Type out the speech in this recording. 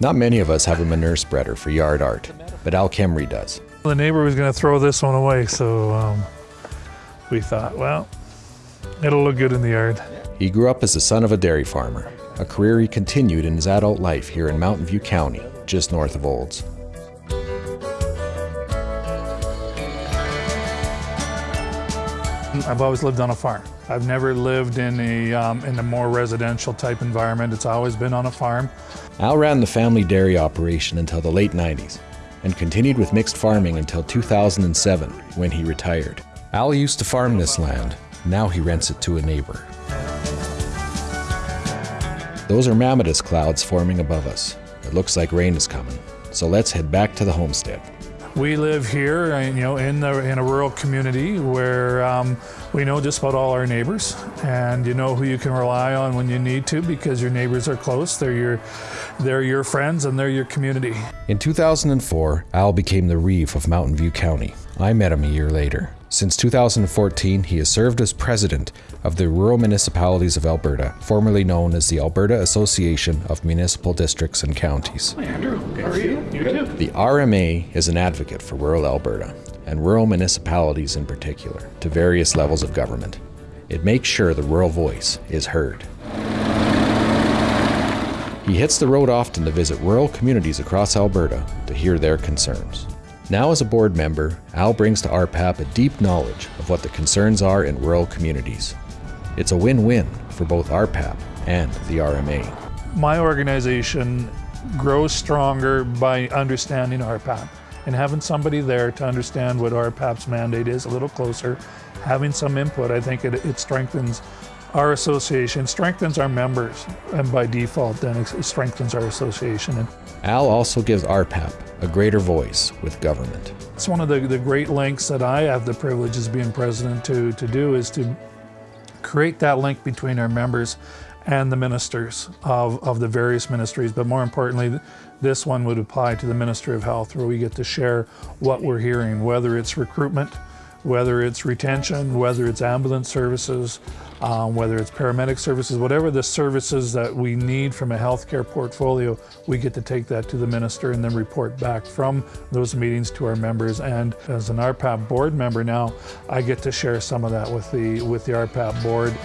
Not many of us have a manure spreader for yard art, but Al Kemmere does. The neighbor was going to throw this one away, so um, we thought, well, it'll look good in the yard. He grew up as the son of a dairy farmer, a career he continued in his adult life here in Mountain View County, just north of Olds. I've always lived on a farm. I've never lived in a, um, in a more residential type environment. It's always been on a farm. Al ran the family dairy operation until the late 90s and continued with mixed farming until 2007 when he retired. Al used to farm this land, now he rents it to a neighbor. Those are mammatus clouds forming above us. It looks like rain is coming, so let's head back to the homestead. We live here, uh, you know, in the in a rural community where um, we know just about all our neighbors, and you know who you can rely on when you need to because your neighbors are close. They're your they're your friends and they're your community. In 2004, Al became the reeve of Mountain View County. I met him a year later. Since 2014, he has served as president of the Rural Municipalities of Alberta, formerly known as the Alberta Association of Municipal Districts and Counties. Hi, Andrew. How are you? You too. The RMA is an advocate for rural Alberta, and rural municipalities in particular, to various levels of government. It makes sure the rural voice is heard. He hits the road often to visit rural communities across Alberta to hear their concerns. Now as a board member, Al brings to RPAP a deep knowledge of what the concerns are in rural communities. It's a win-win for both RPAP and the RMA. My organization grows stronger by understanding RPAP and having somebody there to understand what RPAP's mandate is a little closer, having some input, I think it, it strengthens our association, strengthens our members, and by default then it strengthens our association. Al also gives RPAP a greater voice with government. It's one of the, the great links that I have the privilege as being president to, to do is to create that link between our members and the ministers of, of the various ministries, but more importantly, this one would apply to the Ministry of Health where we get to share what we're hearing, whether it's recruitment, whether it's retention, whether it's ambulance services, um, whether it's paramedic services, whatever the services that we need from a healthcare portfolio, we get to take that to the minister and then report back from those meetings to our members. And as an RPAP board member now, I get to share some of that with the, with the RPAP board.